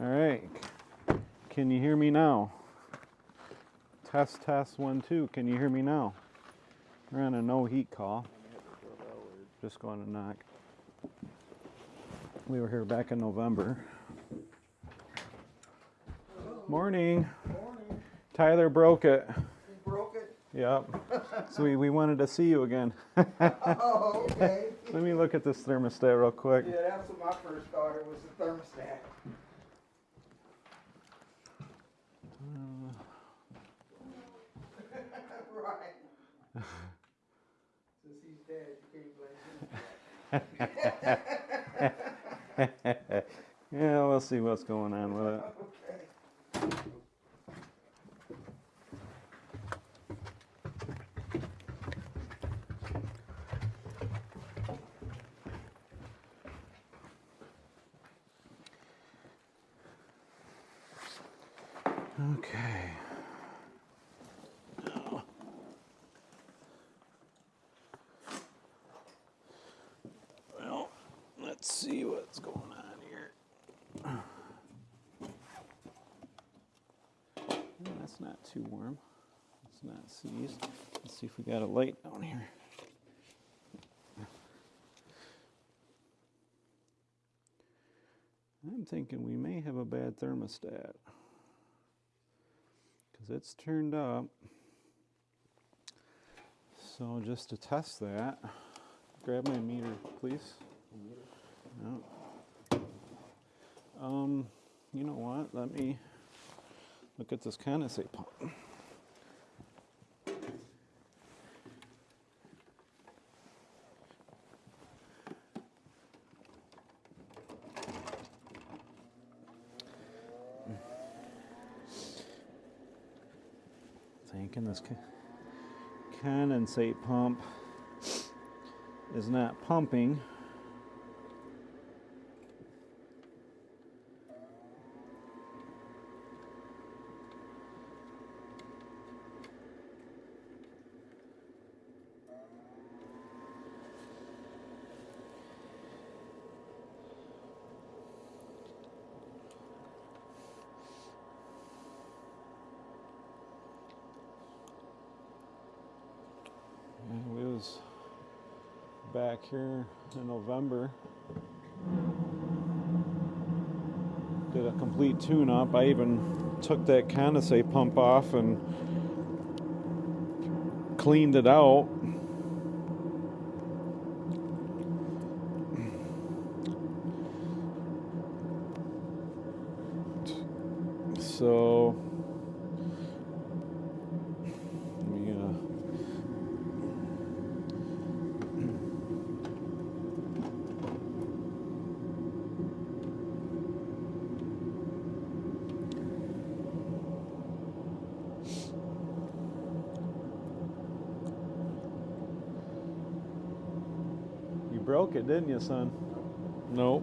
All right. Can you hear me now? Test, test, one, two. Can you hear me now? We're on a no heat call. Just going to knock. We were here back in November. Morning. Morning. Tyler broke it. Broke it? Yep. So we, we wanted to see you again. Oh, okay. Let me look at this thermostat real quick. Yeah, that's what my first started was the thermostat. Since he's dead, you can't blame him. Yeah, we'll see what's going on with it. Okay. Okay. Well, let's see what's going on here. Yeah, That's not too warm. It's not seized. Let's see if we got a light down here. I'm thinking we may have a bad thermostat because it's turned up. So just to test that, grab my meter, please. No. Um, you know what? Let me look at this condensate pump. Thinking this condensate pump is not pumping. And we was back here in November. Did a complete tune up. I even took that condensate pump off and cleaned it out. So broke it, didn't you, son? Nope.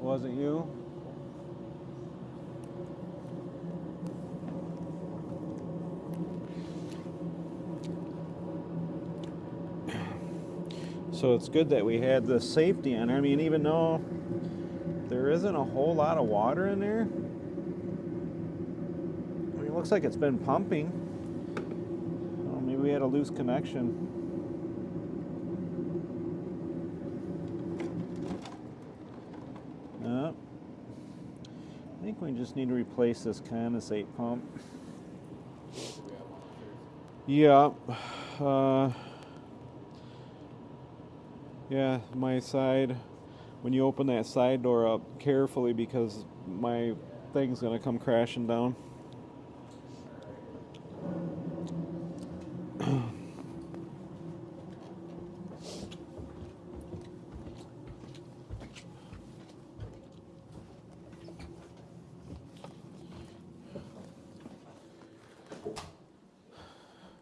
Wasn't you? So it's good that we had the safety on. I mean, even though there isn't a whole lot of water in there, I mean, it looks like it's been pumping. Oh, maybe we had a loose connection. Think we just need to replace this condensate pump. Yeah. Uh, yeah, my side. When you open that side door up carefully because my thing's gonna come crashing down.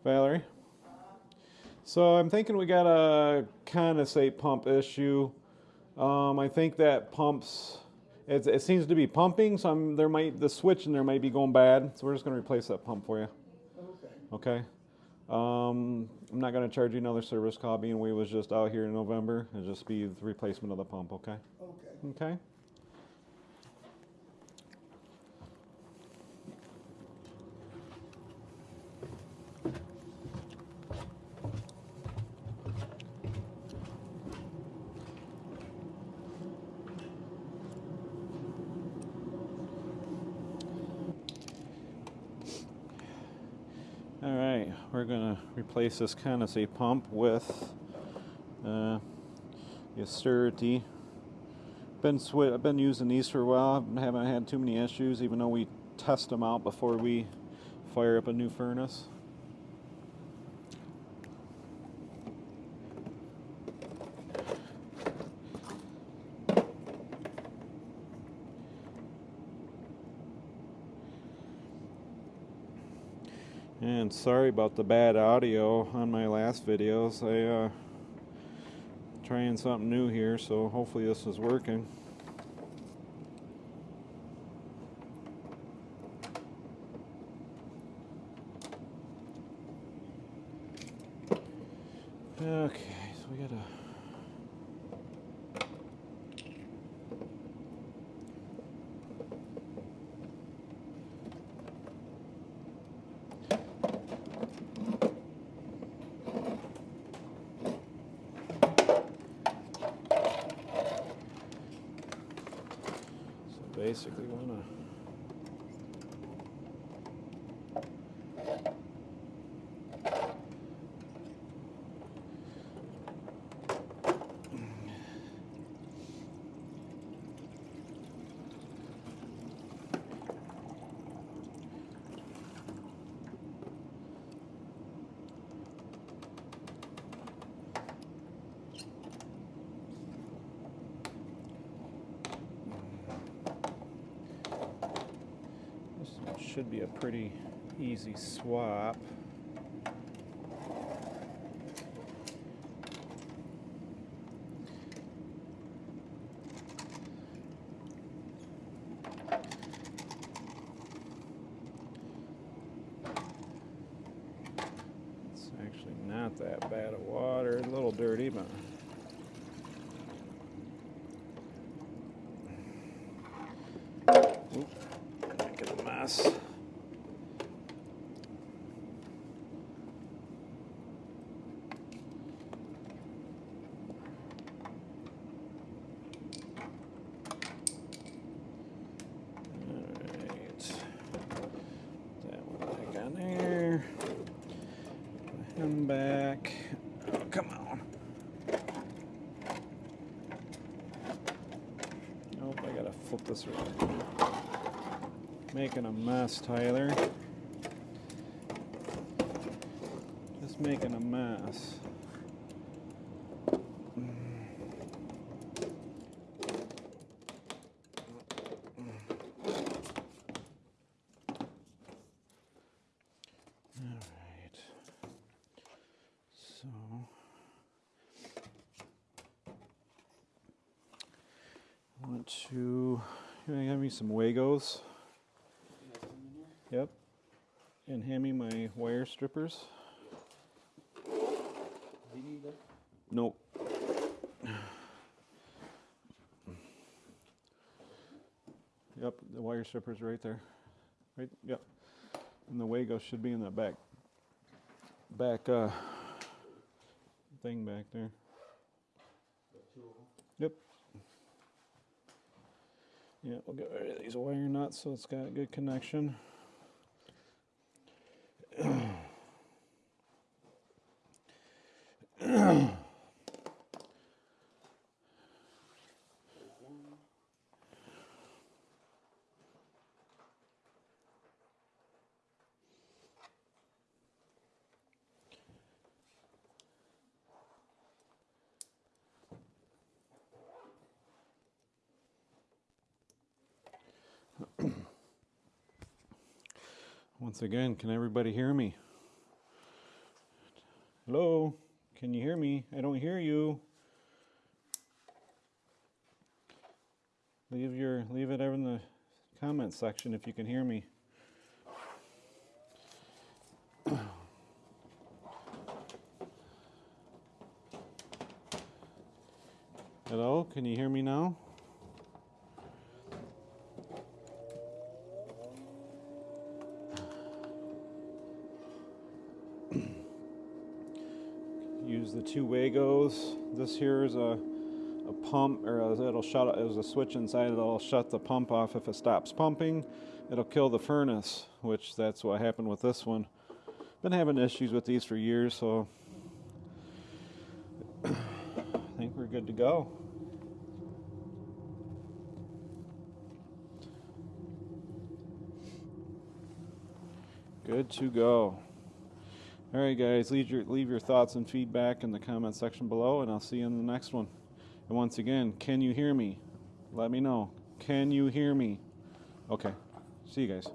Valerie? So I'm thinking we got a condensate pump issue. Um, I think that pumps. It, it seems to be pumping, so I'm, there might the switch in there might be going bad. So we're just gonna replace that pump for you. Okay. Okay. Um, I'm not gonna charge you another service call, being we was just out here in November. It'll just be the replacement of the pump. Okay. Okay. Okay. We're gonna replace this condensate pump with uh, the Austerity. Been I've been using these for a while. I Haven't had too many issues, even though we test them out before we fire up a new furnace. And sorry about the bad audio on my last videos. I uh trying something new here, so hopefully this is working. Okay, so we gotta So basically, wanna. This should be a pretty easy swap. It's actually not that bad of water, a little dirty, but making a mess. Alright. That one back on there. Put him back. Oh, come on. Nope, I gotta flip this around. Making a mess, Tyler. Just making a mess. Want to. Give me some Wagos. Yep. And hand me my wire strippers. Nope. Yep, the wire strippers right there. Right, yep. And the Wago should be in the back back uh thing back there. Yep. Yeah, we'll get rid of these wire nuts so it's got a good connection. Once again, can everybody hear me? Hello? Can you hear me? I don't hear you. Leave your leave it in the comment section if you can hear me. Hello? Can you hear me now? Use the two Wagos. This here is a, a pump, or a, it'll shut. There's a switch inside. It'll shut the pump off if it stops pumping. It'll kill the furnace, which that's what happened with this one. been having issues with these for years, so I think we're good to go. Good to go. All right, guys, leave your leave your thoughts and feedback in the comment section below, and I'll see you in the next one. And once again, can you hear me? Let me know. Can you hear me? Okay. See you guys.